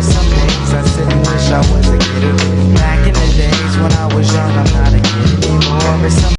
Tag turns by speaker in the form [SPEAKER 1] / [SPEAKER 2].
[SPEAKER 1] there's some